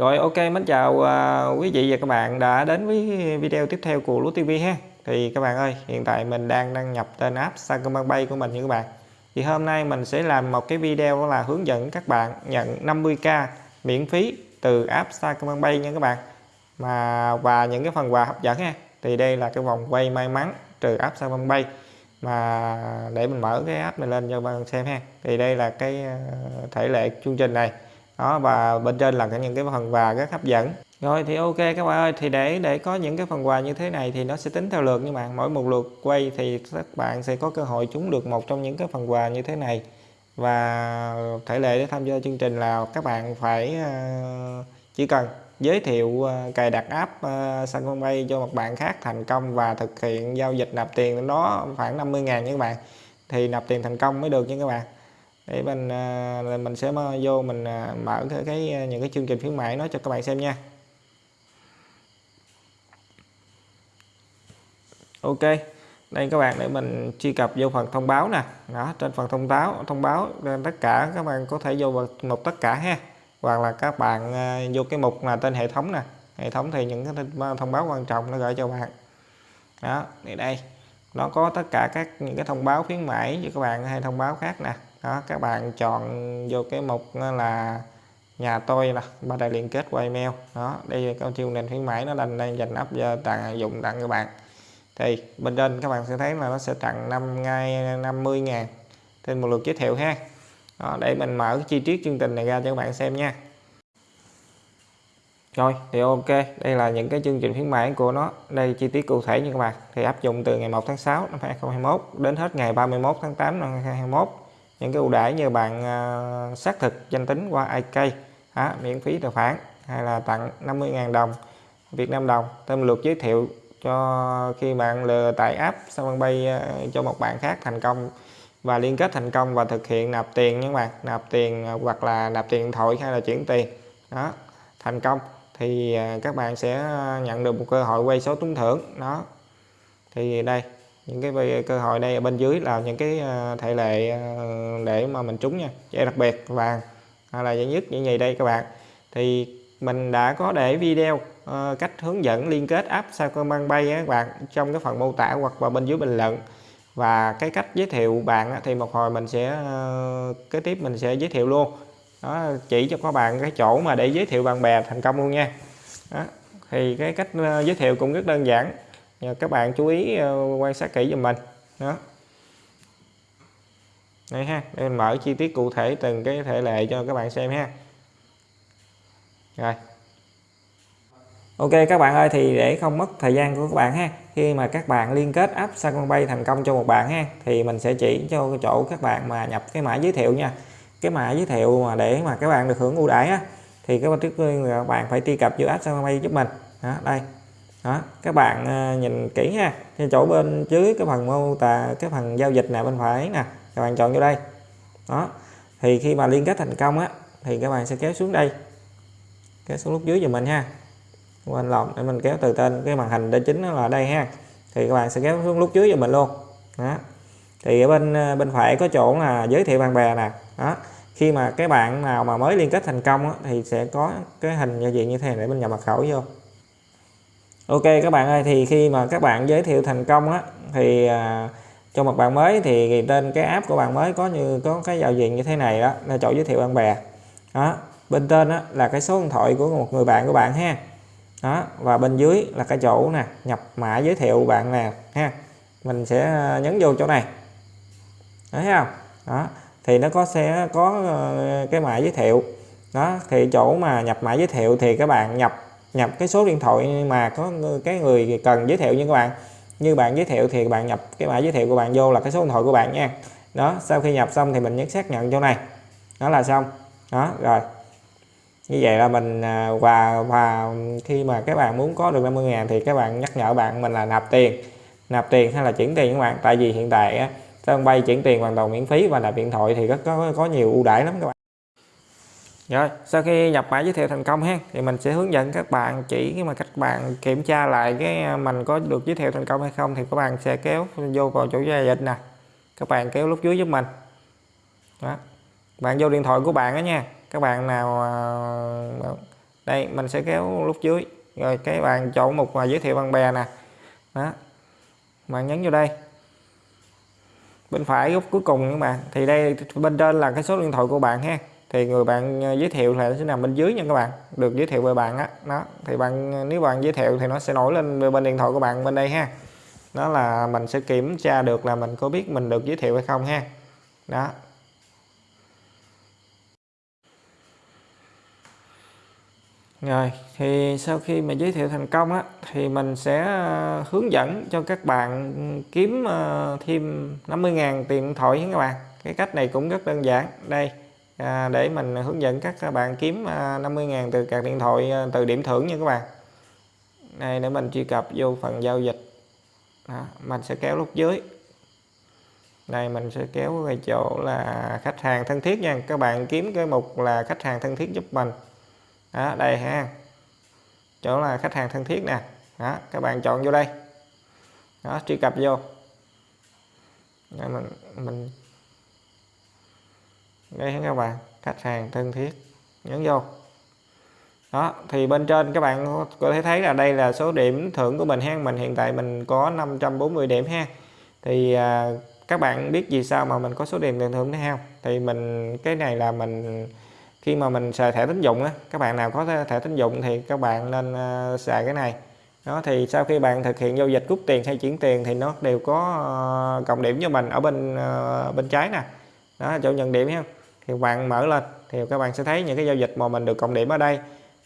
Rồi ok mến chào uh, quý vị và các bạn đã đến với video tiếp theo của Lúa TV ha. Thì các bạn ơi, hiện tại mình đang đăng nhập tên app Sacombank của mình nha các bạn. Thì hôm nay mình sẽ làm một cái video đó là hướng dẫn các bạn nhận 50k miễn phí từ app Sacombank nha các bạn. Mà và những cái phần quà hấp dẫn ha. Thì đây là cái vòng quay may mắn từ app Sacombank mà để mình mở cái app này lên cho các bạn xem ha. Thì đây là cái à, thể lệ chương trình này đó và bên trên là những cái phần quà rất hấp dẫn. Rồi thì ok các bạn ơi thì để để có những cái phần quà như thế này thì nó sẽ tính theo lượt như bạn. Mỗi một lượt quay thì các bạn sẽ có cơ hội trúng được một trong những cái phần quà như thế này. Và thể lệ để tham gia chương trình là các bạn phải ờ, chỉ cần giới thiệu ờ, cài đặt app uh, bay cho một bạn khác thành công và thực hiện giao dịch nạp tiền đó khoảng 50 ngàn nha các bạn. Thì nạp tiền thành công mới được nha các bạn để mình à, mình sẽ vô mình à, mở cái, cái à, những cái chương trình khuyến mại nó cho các bạn xem nha. Ok đây các bạn để mình truy cập vô phần thông báo nè. Đó trên phần thông báo thông báo tất cả các bạn có thể vô vào mục tất cả ha. Hoặc là các bạn vô cái mục là tên hệ thống nè. Hệ thống thì những cái thông báo quan trọng nó gửi cho bạn. Đó thì đây. Nó có tất cả các những cái thông báo khuyến mãi cho các bạn hay thông báo khác nè đó các bạn chọn vô cái mục là nhà tôi là ba đại liên kết qua email. Đó đây là có chương trình khuyến mãi nó đang đang dành áp cho tặng dụng tặng các bạn. Thì bên trên các bạn sẽ thấy là nó sẽ tặng năm ngay 50 ngàn. Trên một lượt giới thiệu ha. Đó, để mình mở chi tiết chương trình này ra cho các bạn xem nha. Rồi thì ok đây là những cái chương trình khuyến mãi của nó. Đây chi tiết cụ thể như các bạn. Thì áp dụng từ ngày 1 tháng 6 năm 2021 đến hết ngày 31 tháng 8 năm 2021 những cái ưu đãi như bạn uh, xác thực danh tính qua IK đó, miễn phí tài khoản hay là tặng 50.000 đồng Việt Nam đồng thêm lượt giới thiệu cho khi bạn lừa tải app Samsung uh, à, cho một bạn khác thành công và liên kết thành công và thực hiện nạp tiền các bạn. Nạp tiền à, hoặc là nạp tiền điện thoại hay là chuyển tiền. Đó thành công. Thì các bạn sẽ nhận được một cơ hội quay số trúng thưởng. Đó. Thì đây những cái cơ hội đây ở bên dưới là những cái à, thể lệ à, để mà mình trúng nha. Giải đặc biệt vàng hay là giải nhất những gì đây các bạn. Thì mình đã có để video uh, cách hướng dẫn liên kết app Sacombank Bay các bạn trong cái phần mô tả hoặc là bên dưới bình luận. Và cái cách giới thiệu bạn thì một hồi mình sẽ uh, kế tiếp mình sẽ giới thiệu luôn. Đó chỉ cho các bạn cái chỗ mà để giới thiệu bạn bè thành công luôn nha. Đó. thì cái cách uh, giới thiệu cũng rất đơn giản các bạn chú ý ờ, quan sát kỹ giùm mình. Đó. Đây ha, để mình mở chi tiết cụ thể từng cái thể lệ cho các bạn xem ha. Rồi. Ok, các bạn ơi, thì để không mất thời gian của các bạn ha, khi mà các bạn liên kết app Sacombank thành công cho một bạn ha, thì mình sẽ chỉ cho chỗ các bạn mà nhập cái mã giới thiệu nha. Cái mã giới thiệu mà để mà các bạn được hưởng ưu đãi á, thì các bạn trước các bạn phải truy cập vô app Sacombank giúp mình. Đó, đây đó các bạn à, nhìn kỹ ha. Trên chỗ bên dưới cái phần mô tả cái phần giao dịch này bên phải nè các bạn chọn vô đây. Đó thì khi mà liên kết thành công á thì các bạn sẽ kéo xuống đây. Kéo xuống lúc dưới giùm mình ha. Quên lộn để mình kéo từ tên cái màn hình đây chính là đây ha. Thì các bạn sẽ kéo xuống lúc dưới giùm mình luôn. Đó thì ở bên à, bên phải có chỗ là giới thiệu bạn bè nè. Đó khi mà cái bạn nào mà mới liên kết thành công á, thì sẽ có cái hình giao diện như thế này để mình nhập mật khẩu vô ok các bạn ơi thì khi mà các bạn giới thiệu thành công á thì à, cho một bạn mới thì trên cái app của bạn mới có như có cái giao diện như thế này đó là chỗ giới thiệu bạn bè. Đó bên trên đó là cái số điện thoại của một người bạn của bạn ha. Đó và bên dưới là cái chỗ nè nhập mã giới thiệu bạn nè ha. Mình sẽ à, nhấn vô chỗ này. Thấy không? Đó thì nó có sẽ có ờ, cái mã giới thiệu. Đó thì chỗ mà nhập mã giới thiệu thì các bạn nhập nhập cái số điện thoại mà có cái người cần giới thiệu như các bạn. Như bạn giới thiệu thì bạn nhập cái mã giới thiệu của bạn vô là cái số điện thoại của bạn nha. Đó, sau khi nhập xong thì mình nhấn xác nhận chỗ này. Đó là xong. Đó, rồi. Như vậy là mình và và khi mà các bạn muốn có được 50 ngàn thì các bạn nhắc nhở bạn mình là nạp tiền. Nạp tiền hay là chuyển tiền các bạn. Tại vì hiện tại sân bay chuyển tiền hoàn toàn miễn phí và nạp điện thoại thì rất có có nhiều ưu đãi lắm các bạn rồi, sau khi nhập mã giới thiệu thành công ha thì mình sẽ hướng dẫn các bạn chỉ mà các bạn kiểm tra lại cái à, mình có được giới thiệu thành công hay không thì các bạn sẽ kéo vô vào chỗ giao dịch nè. Các bạn kéo lúc dưới giúp mình. Đó. Bạn vô điện thoại của bạn đó nha. Các bạn nào à, đây, mình sẽ kéo lúc dưới. Rồi cái bạn chọn một mà giới thiệu bạn bè nè. Đó. Bạn nhấn vô đây. Bên phải góc cuối cùng các bạn. Thì đây, bên trên là cái số điện thoại của bạn ha thì người bạn à, giới thiệu là sẽ nằm bên dưới nha các bạn được giới thiệu về bạn á, đó. thì bạn à, nếu bạn giới thiệu thì nó sẽ nổi lên bên điện thoại của bạn bên đây ha đó là mình sẽ kiểm tra được là mình có biết mình được giới thiệu hay không ha đó Rồi, thì sau khi mà giới thiệu thành công á, thì mình sẽ à, hướng dẫn cho các bạn kiếm thêm 50.000 tiền điện thoại các bạn. Cái cách này cũng rất đơn giản. Đây à, để mình hướng dẫn các bạn kiếm à, 50.000 từ card điện thoại à, từ điểm thưởng nha các bạn. Đây để mình truy cập vô phần giao dịch. Đó, mình sẽ kéo lúc dưới. Đây mình sẽ kéo về chỗ là khách hàng thân thiết nha. Các bạn kiếm cái mục là khách hàng thân thiết giúp mình đó, đây ha chỗ là khách hàng thân thiết nè đó, các bạn chọn vô đây đó truy cập vô đây mình mình đây các bạn khách hàng thân thiết nhấn vô. Đó thì bên trên các bạn có thể thấy là đây là số điểm thưởng của mình ha. Mình hiện tại mình có 540 điểm ha. Thì à, các bạn biết vì sao mà mình có số điểm tiền thưởng đấy không? Thì mình cái này là mình khi mà mình xài thẻ tín dụng á các bạn nào có thẻ tín dụng thì các bạn nên uh, xài cái này. Đó thì sau khi bạn thực hiện giao dịch rút tiền hay chuyển tiền thì nó đều có uh, cộng điểm cho mình ở bên uh, bên trái nè. Đó chỗ nhận điểm ha thì bạn mở lên thì các bạn sẽ thấy những cái giao dịch mà mình được cộng điểm ở đây.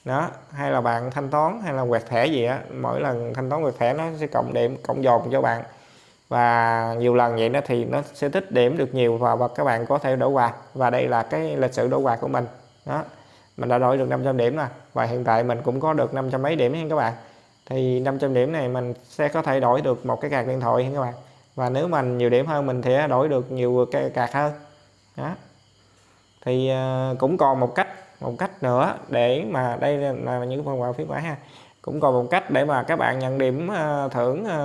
Đó hay là bạn thanh toán hay là quẹt thẻ gì á mỗi lần thanh toán quẹt thẻ nó sẽ cộng điểm cộng dồn cho bạn. Và nhiều lần vậy đó thì nó sẽ tích điểm được nhiều và, và các bạn có thể đổi quà. Và đây là cái lịch sử đổi quà của mình. Đó mình đã đổi được 500 điểm nè và hiện tại mình cũng có được 500 mấy điểm nha các bạn. Thì 500 điểm này mình sẽ có thể đổi được một cái card điện thoại nha các bạn. Và nếu mình nhiều điểm hơn mình sẽ đổi được nhiều cái card hơn. Đó thì à, cũng còn một cách một cách nữa để mà đây là những phần quà phiếu mãi ha. Cũng còn một cách để mà các bạn nhận điểm à, thưởng à,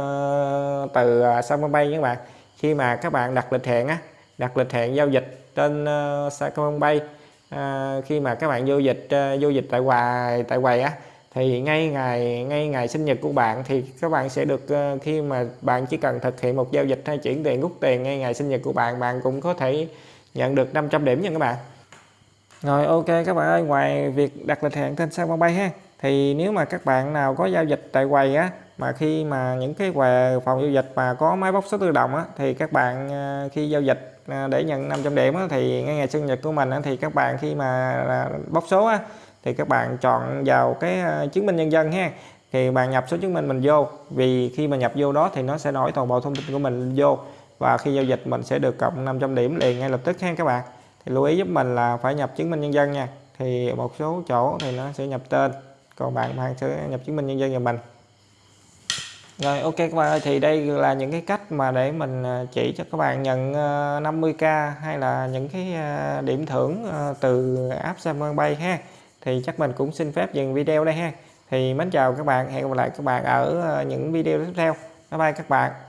từ uh, Sacombank các bạn. Khi mà các bạn đặt lịch hẹn á đặt lịch hẹn giao dịch trên uh, Sacombank à, khi mà các bạn vô dịch giao vô dịch tại quầy tại quầy á thì ngay ngày ngay ngày sinh nhật của bạn thì các bạn sẽ được khi mà bạn chỉ cần thực hiện một giao dịch hay chuyển tiền rút tiền ngay ngày sinh nhật của bạn bạn cũng có thể nhận được 500 điểm nha các bạn. Rồi ok các bạn ơi ngoài việc đặt lịch hẹn trên sao bay ha thì nếu mà các bạn nào có giao dịch tại quầy á mà khi mà những cái quầy phòng giao dịch mà có máy bóc số tự động á thì các bạn à, khi giao dịch à, để nhận 500 điểm á, thì ngay ngày sinh nhật của mình á, thì các bạn khi mà à, bóc số á, thì các bạn chọn vào cái chứng minh nhân dân ha. Thì bạn nhập số chứng minh mình vô vì khi mà nhập vô đó thì nó sẽ nổi toàn bộ thông tin của mình vô và khi giao dịch, mình sẽ được cộng 500 điểm liền ngay lập tức ha các bạn. Thì lưu ý giúp mình là phải nhập chứng minh nhân dân nha. Thì một số chỗ thì nó sẽ nhập tên, còn bạn bạn sẽ nhập chứng minh nhân dân cho mình. Rồi, ok các bạn ơi, thì đây là những cái cách mà để mình à, chỉ cho các bạn nhận à, 50k hay là những cái à, điểm thưởng từ app Samsung bay ha. Thì chắc mình cũng xin phép dừng video đây ha. Thì mến chào các bạn, hẹn gặp lại các bạn ở những video tiếp theo. Bye bye các bạn.